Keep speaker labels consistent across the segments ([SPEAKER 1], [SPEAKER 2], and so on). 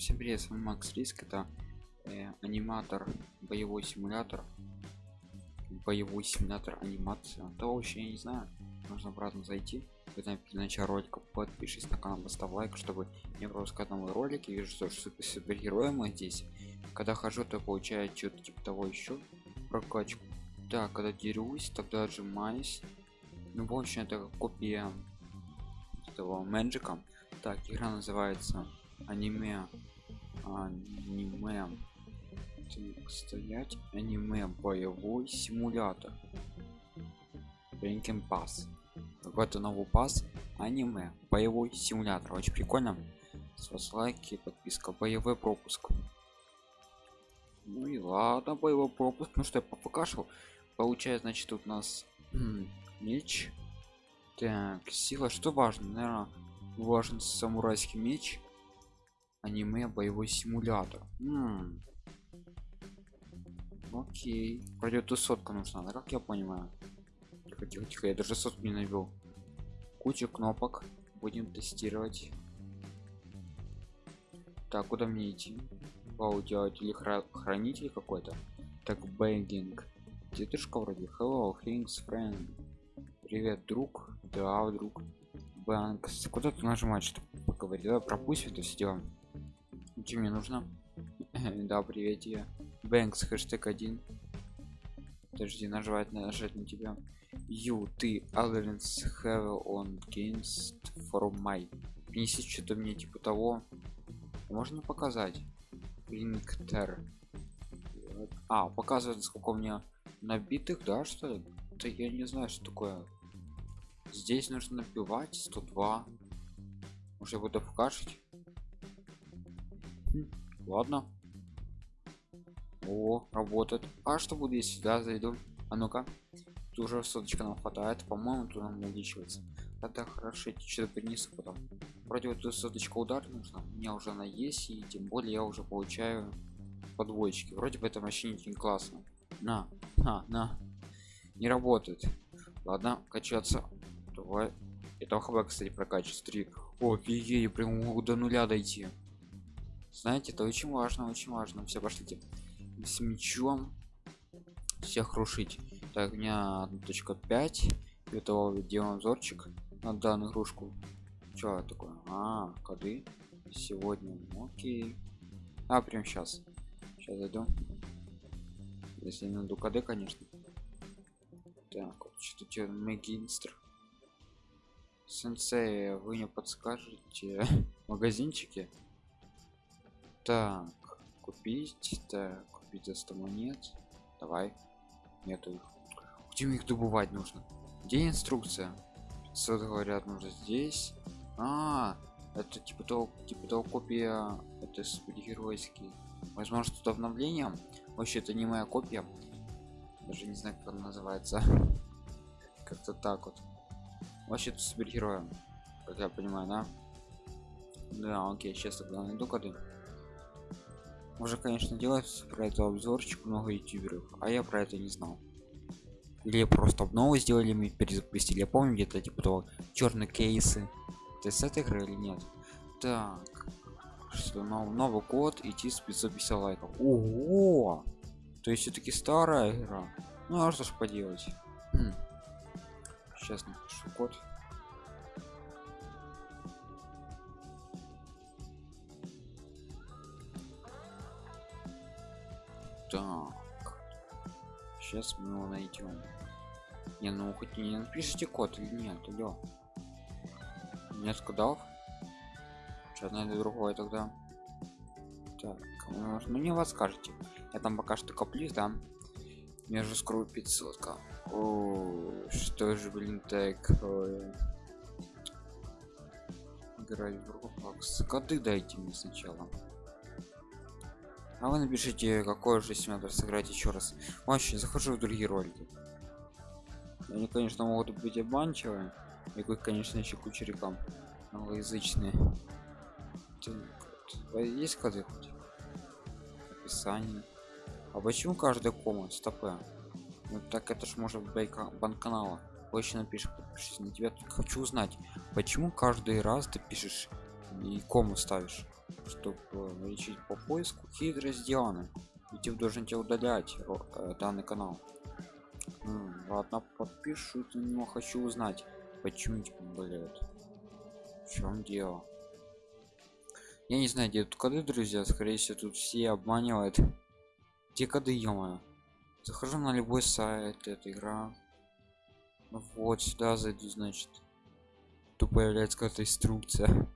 [SPEAKER 1] Всем привет, с вами Макс Риск, это э, аниматор, боевой симулятор, боевой симулятор анимация. То вообще я не знаю, нужно обратно зайти. Когда началом ролика подпишись на канал, поставь лайк, чтобы не пропускать новые ролики. Вижу, что супер супергерои мы здесь. Когда хожу, то получаю что-то типа того еще прокачку. Так, когда дерусь, тогда отжимаюсь. Ну, в общем, это копия этого Мэджика. Так, игра называется аниме аниме так, стоять аниме боевой симулятор. Ranking Pass какой-то новый пас аниме боевой симулятор. Очень прикольно. С вас лайки подписка боевой пропуск. Ну и ладно боевой пропуск. Ну что я покашал получается значит тут у нас меч. Так сила что важно? Наверное важен самурайский меч аниме боевой симулятор. М. -м. окей. Пройдет тут сотка нужна да как я понимаю? Тихо тихо тихо я даже сотку не навел куча кнопок. Будем тестировать. Так куда мне идти? Вау делать или хра хранитель какой-то. Так бэнгинг. Дедушка вроде. Hello things friend. Привет друг. Да друг. Банк куда ты нажимать чтобы поговорить давай пропусть это все дело чем мне нужно да привет я бэнкс хэштег один. Подожди нажимать нажать на тебя. You ты alliance have on games for my. Принеси что-то мне типа того. Можно показать? Линктер а показывает сколько у меня набитых да что ли? Да я не знаю что такое. Здесь нужно набивать 102 уже буду покажить ладно. О работает. А что будет если сюда зайду? А ну-ка. Тут уже соточка нам хватает. По-моему тут нам увеличивается. Тогда хорошо что-то принесу потом. Вроде вот тут соточка удар нужно у меня уже она есть и тем более я уже получаю подвоечки вроде бы это вообще не классно. На на на. Не работает. Ладно качаться. Давай. Это хб кстати прокачивать. 3 о ей прям до нуля дойти знаете это очень важно очень важно. Все пошлите с мечом всех рушить. Так у меня 1.5 этого делаем взорчик на данную игрушку. Что такое а коды. Сегодня окей. А прям сейчас сейчас зайду. Если не найду коды конечно. Так вот что-то мегинстр. Сенсей вы не подскажете магазинчики так купить так купить за 100 монет. Давай нету их. Где их добывать нужно? Где инструкция? 500 говорят нужно здесь. А, это типа того типа того копия это супергеройский возможно тут обновление вообще это не моя копия. Даже не знаю как она называется. Как-то так вот. Вообще тут супергероем как я понимаю да? Да окей сейчас тогда найду коды уже конечно делать про это обзорчик много ютуберов а я про это не знал. Или просто обнову сделали мы перезапустили. Я помню где-то типа того черные кейсы. Ты с этой игры или нет? Так что нов, новый код идти с 550 лайков ого! То есть все-таки старая игра. Ну а что ж поделать? Хм. сейчас напишу код так. Сейчас мы его найдем не ну хоть не напишите код или нет алло. Нет кодов что найду другой тогда. Так ну не вас скажете. Я там пока что коплюсь да. Между скру 500 -ка. О, что же блин такое играть в roblox? Коды дайте мне сначала а вы напишите какой же симулятор сыграть еще раз. Вообще захожу в другие ролики. Они конечно могут быть обманчивые и вы конечно еще куча реклам англоязычные. Есть коды описание а почему каждая кома стопы ну так это ж может быть банканала больше напишешь подпишись на тебя. Хочу узнать почему каждый раз ты пишешь и кому ставишь чтобы лечить по поиску хитро сделано YouTube должен тебя удалять э, данный канал. Ну, ладно подпишут него хочу узнать почему типа болеют в чем дело? Я не знаю где тут коды друзья скорее всего тут все обманывают где коды ё захожу на любой сайт эта игра. Вот сюда зайду значит. Тут появляется какая-то инструкция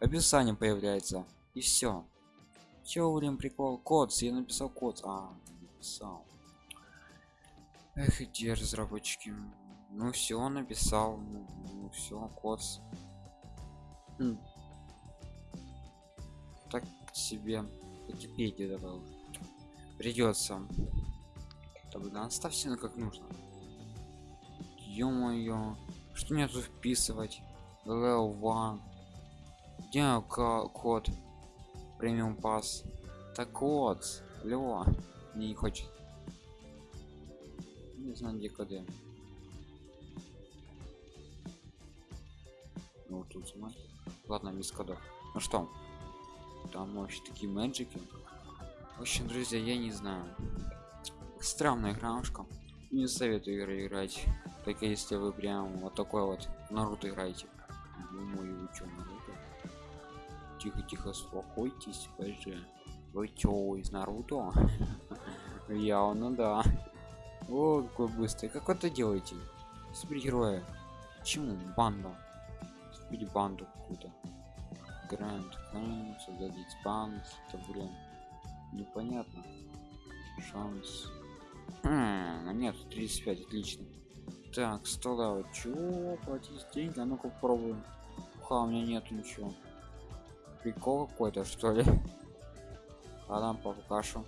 [SPEAKER 1] описание появляется и все Чё, блин, прикол? Код, я написал код. А, написал. Эх, где разработчики? Ну все, написал. Ну, ну все, код. Хм. Так себе Википедию добавил. Придется. Да блин, оставьте на как нужно. Ё-моё. Что мне тут вписывать? Level 1. Где код? премиум пас. Так вот лева не хочет. Не знаю где коды. Ну тут смотри. ладно без кодов. Ну что? Там вообще такие мэджики? В общем друзья я не знаю. Странная игрушка. Не советую играть только если вы прям вот такой вот наруто играете тихо тихо успокойтесь боже вы чё из наруто? Явно да. О какой быстрый. Как это делаете? Супергероя почему? Банда или банду какую-то. Гранд создадить банд это блин непонятно. Шанс. Хм, нет 35 отлично. Так стола. Чего платить деньги? А ну-ка попробуем. Ха у меня нет ничего прикол какой-то что ли? Ладно покашу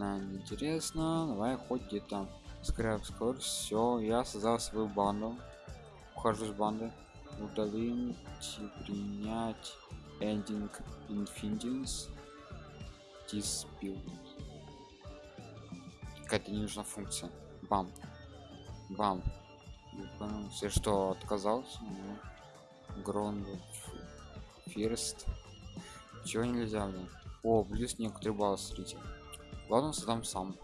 [SPEAKER 1] нам интересно. Давай хоть где-то. Скрэп скорость все я создал свою банду. Ухожу с банды. Удалим принять ending infinities dispute. Какая-то не нужна функция. Бам. Бам все что отказался гронд фирст чего нельзя блин? О плюс некоторые баллы смотрите. Ладно создам сам.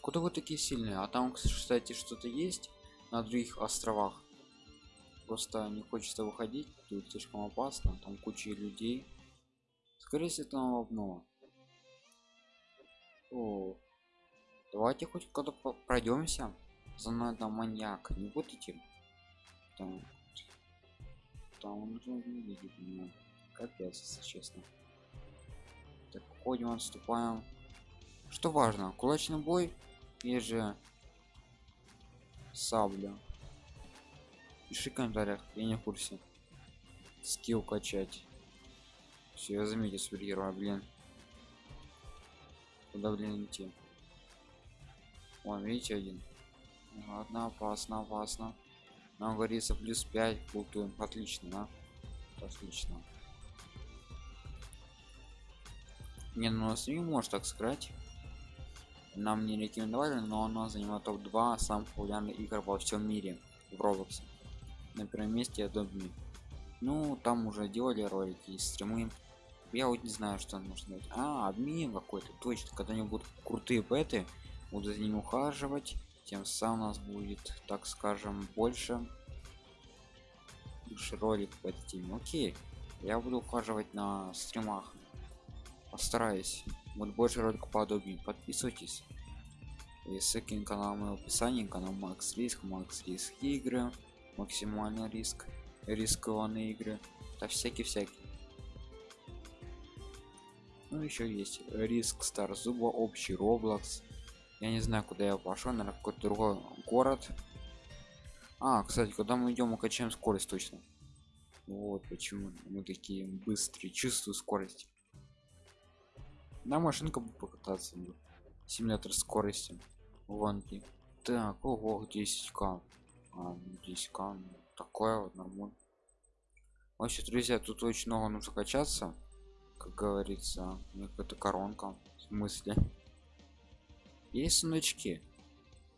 [SPEAKER 1] Куда вы такие сильные? А там кстати что-то есть на других островах. Просто не хочется выходить тут слишком опасно там куча людей скорее всего там обнова О, давайте хоть когда пройдемся. За мной там маньяк. Не будете? Там там он уже видит меня. Капец если честно. Так ходим отступаем. Что важно кулачный бой и же сабля? Пиши в комментариях я не в курсе. Скилл качать все, я заметил супергероя, блин. Куда, блин, идти? Вон, видите, один. Ладно, опасно, опасно. Нам говорится плюс 5 плутуем. Отлично, да? Отлично. Не, ну нас не может так сыграть. Нам не рекомендовали, но оно занимает топ-2 самых популярных игр во всем мире в Roblox. На первом месте Adobe. Ну, там уже делали ролики и стримы я вот не знаю что нужно делать а обмен какой-то. Точно когда они будут крутые беты буду за ним ухаживать. Тем самым у нас будет так скажем больше больше ролик по этой теме. Окей я буду ухаживать на стримах. Постараюсь. Будет больше роликов подобнее. Подписывайтесь. И ссылки на канал в описании. Канал макс риск макс риск игры. Максимальный риск. Рискованные игры. Да всякие всякие ну еще есть риск стар зуба общий роблокс. Я не знаю куда я пошел на какой-то другой город. А кстати когда мы идем мы качаем скорость точно. Вот почему мы такие быстрые чувствую скорость. На машинка покататься симулятор скорости. Ванки так ого 10к а, 10к ну, такое вот нормально вообще друзья тут очень много нужно качаться как говорится какая-то коронка В смысле? Есть сундучки?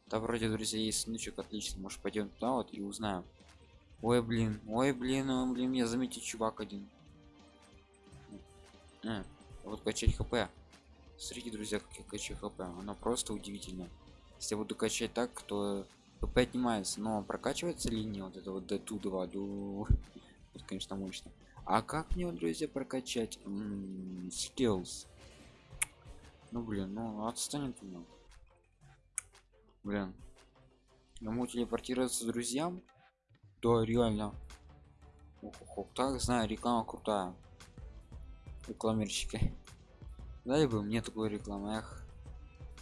[SPEAKER 1] Да вроде, друзья, есть сундучок, отлично. Может пойдем туда вот и узнаем. Ой, блин, ой, блин, ой, блин, я заметил чувак один. А, вот качать хп. Смотрите, друзья, как я качаю хп. Оно просто удивительно. Если я буду качать так, то хп отнимается. Но прокачивается линия вот это вот до до... Это, конечно, мощно. А как мне, друзья, прокачать skills? Ну блин, ну отстанет меня. Блин. Могу телепортироваться друзьям? Да, реально. Ох, ох, ох. Так, знаю, реклама крутая. Рекламерщики. Дай бы мне такую рекламу, эх.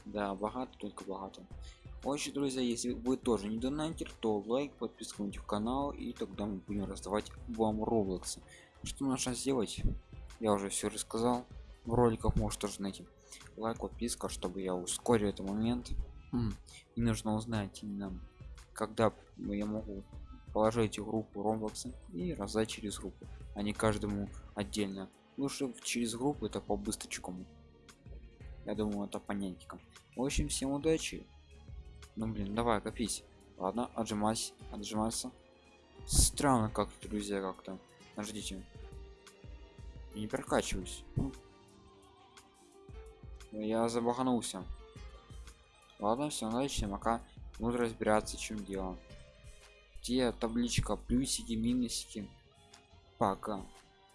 [SPEAKER 1] Да, богато, только богато. Очень, друзья, если вы тоже не донатер, то лайк, подписка на канал, и тогда мы будем раздавать вам роблоксы. Что нужно сделать? Я уже все рассказал. В роликах может тоже найти. Лайк, подписка, чтобы я ускорил этот момент. И нужно узнать именно, когда я могу положить группу роблоксы и раздать через группу, а не каждому отдельно. Лучше через группу это по быстрочкому. Я думаю, это понятненько. В общем, всем удачи. Ну блин, давай копись. Ладно, отжимайся, отжимайся. Странно как-то, друзья, как-то. Подождите. Я не прокачиваюсь. Я забаханулся. Ладно, все, отлично, пока буду разбираться, чем дело. Где табличка, плюсики, минусики. Пока.